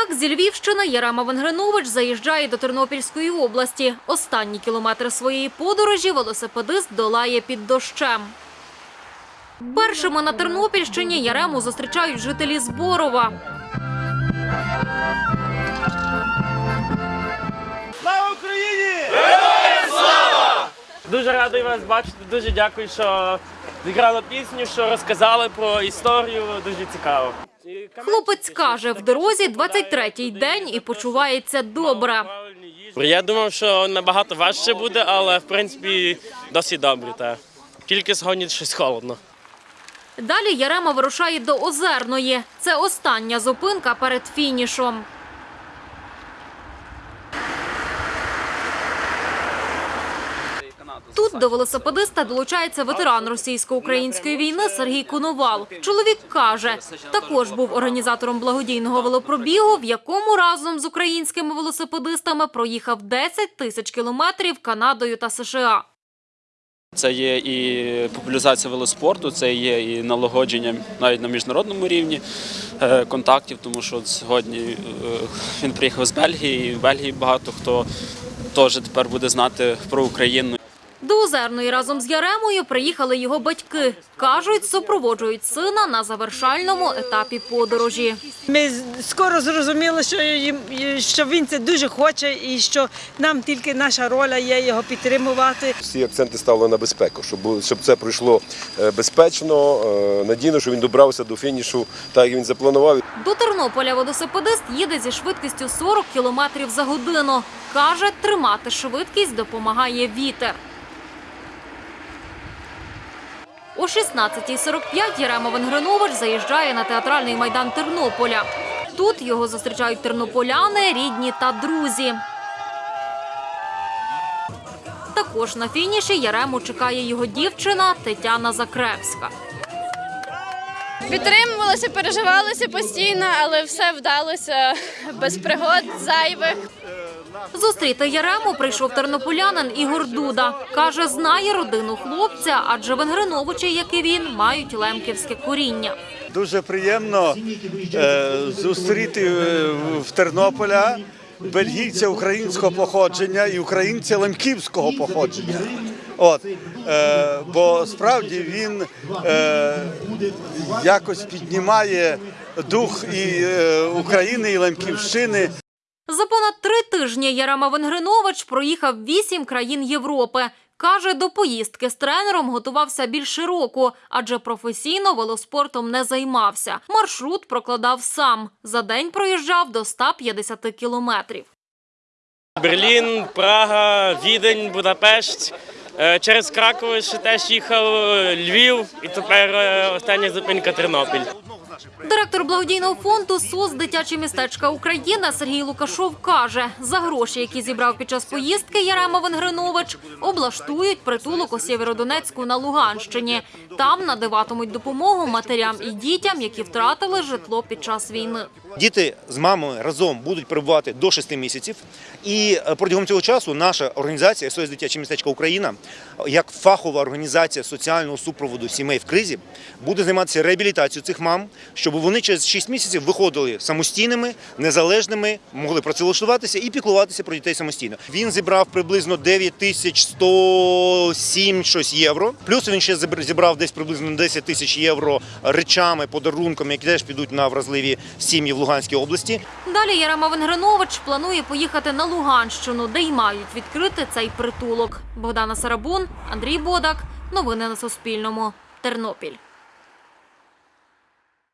Так, зі Львівщини Ярема Венгринович заїжджає до Тернопільської області. Останні кілометри своєї подорожі велосипедист долає під дощем. Першими на Тернопільщині Ярему зустрічають жителі Зборова. Слава Україні! Дуже радий вас бачити. Дуже дякую, що зіграли пісню, що розказали про історію. Дуже цікаво. Хлопець каже, в дорозі 23-й день і почувається добре. Я думав, що набагато важче буде, але в принципі досить добре. Та. Тільки сьогодні щось холодно. Далі Ярема вирушає до Озерної. Це остання зупинка перед фінішом. Тут до велосипедиста долучається ветеран російсько-української війни Сергій Коновал. Чоловік каже, також був організатором благодійного велопробігу, в якому разом з українськими велосипедистами проїхав 10 тисяч кілометрів Канадою та США. Це є і популяризація велоспорту, це є і налагодження навіть на міжнародному рівні е, контактів, тому що сьогодні е, він приїхав з Бельгії, і в Бельгії багато хто теж тепер буде знати про Україну. До Озерної разом з Яремою приїхали його батьки. Кажуть, супроводжують сина на завершальному етапі подорожі. Ми скоро зрозуміли, що, їм, що він це дуже хоче, і що нам тільки наша роля є його підтримувати. Всі акценти ставили на безпеку, щоб, щоб це пройшло е, безпечно, е, надійно, щоб він добрався до фінішу так, як він запланував. До Тернополя велосипедист їде зі швидкістю 40 км за годину. Каже, тримати швидкість допомагає вітер. О 16.45 Ярема Венгринович заїжджає на театральний майдан Тернополя. Тут його зустрічають тернополяни, рідні та друзі. Також на фініші Ярему чекає його дівчина Тетяна Закревська. Підтримувалися, переживалися постійно, але все вдалося без пригод зайвих. Зустріти Ярему прийшов тернополянин Ігор Дуда. Каже, знає родину хлопця, адже Венгриновичі, як і він, мають лемківське коріння. Дуже приємно е, зустріти е, в Тернополя бельгійця українського походження і українця лемківського походження. От, е, бо справді він е, якось піднімає дух і е, України, і Лемківщини. За понад три тижні Ярема Венгринович проїхав вісім країн Європи. Каже, до поїздки з тренером готувався більше року, адже професійно велоспортом не займався. Маршрут прокладав сам. За день проїжджав до 150 кілометрів. Берлін, Прага, Відень, Будапешт. Е, Через Краков ще теж їхав е, Львів, і тепер е, остання зупинка Тернопіль. Директор благодійного фонду СОС дитячі містечка Україна» Сергій Лукашов каже, за гроші, які зібрав під час поїздки Ярема Венгринович, облаштують притулок у Сєвєродонецьку на Луганщині. Там надаватимуть допомогу матерям і дітям, які втратили житло під час війни. Діти з мамою разом будуть перебувати до 6 місяців. І е, протягом цього часу наша організація СОС Дитяче містечко Україна, як фахова організація соціального супроводу сімей в кризі, буде займатися реабілітацією цих мам, щоб вони через 6 місяців виходили самостійними, незалежними, могли працевлаштуватися і піклуватися про дітей самостійно. Він зібрав приблизно 9107 щось євро. Плюс він ще зібр- зібрав десь приблизно 10 тисяч євро речами, подарунками, які теж підуть на вразливі сім'ї в Луганській області. Далі Ярема Венгринович планує поїхати на Луганщину, де й мають відкрити цей притулок. Богдана Сарабун, Андрій Бодак. Новини на Суспільному. Тернопіль.